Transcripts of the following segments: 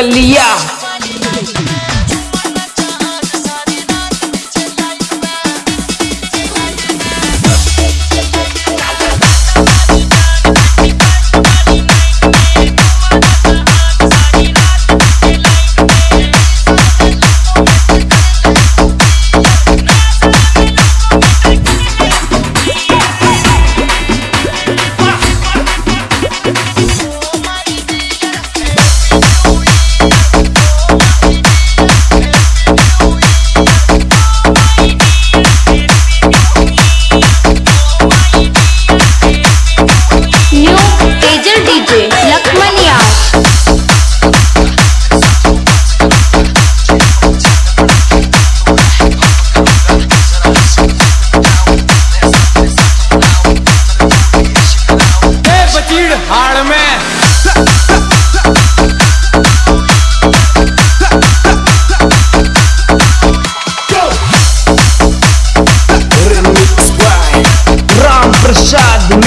कलिया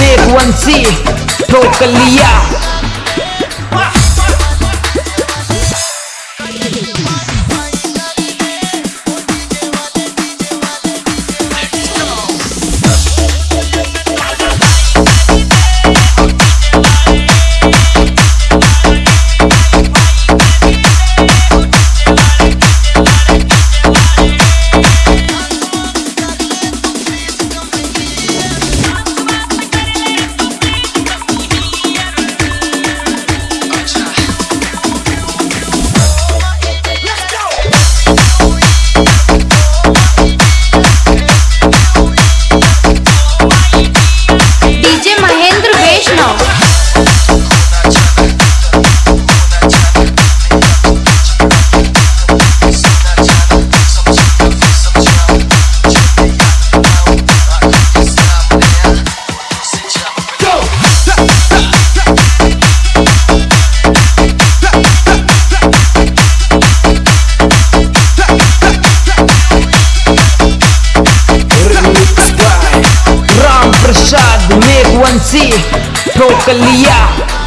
फ्रेक्वेंसी ठोक लिया एक वंशी ठोक लिया।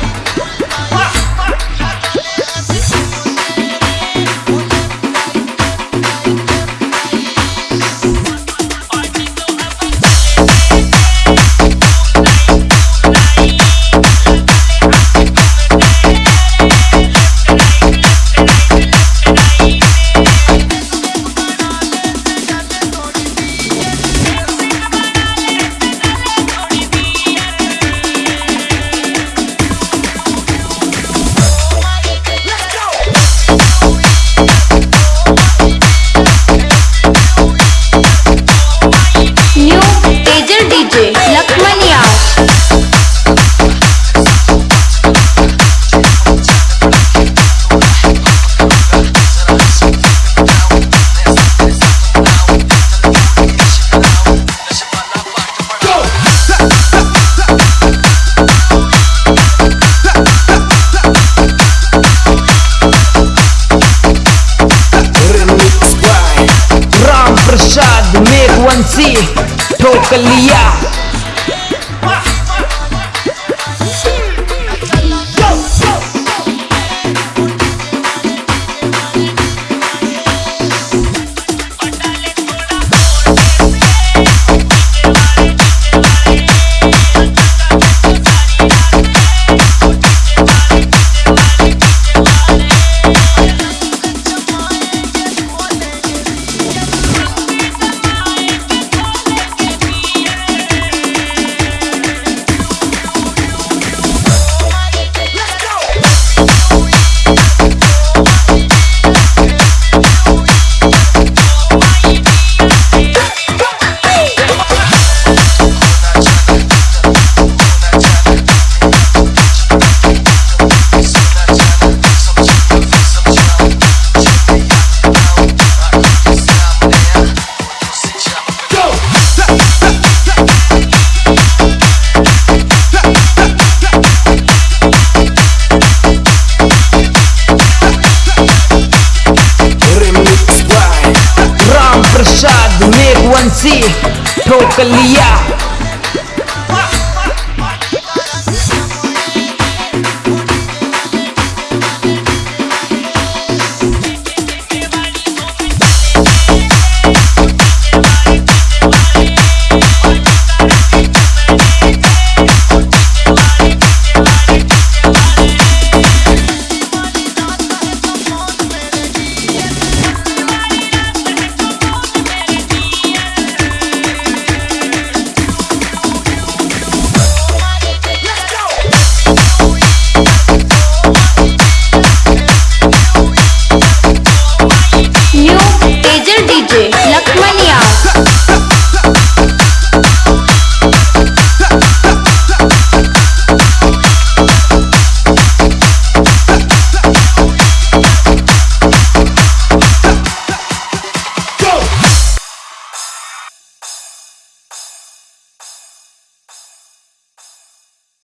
कर लिया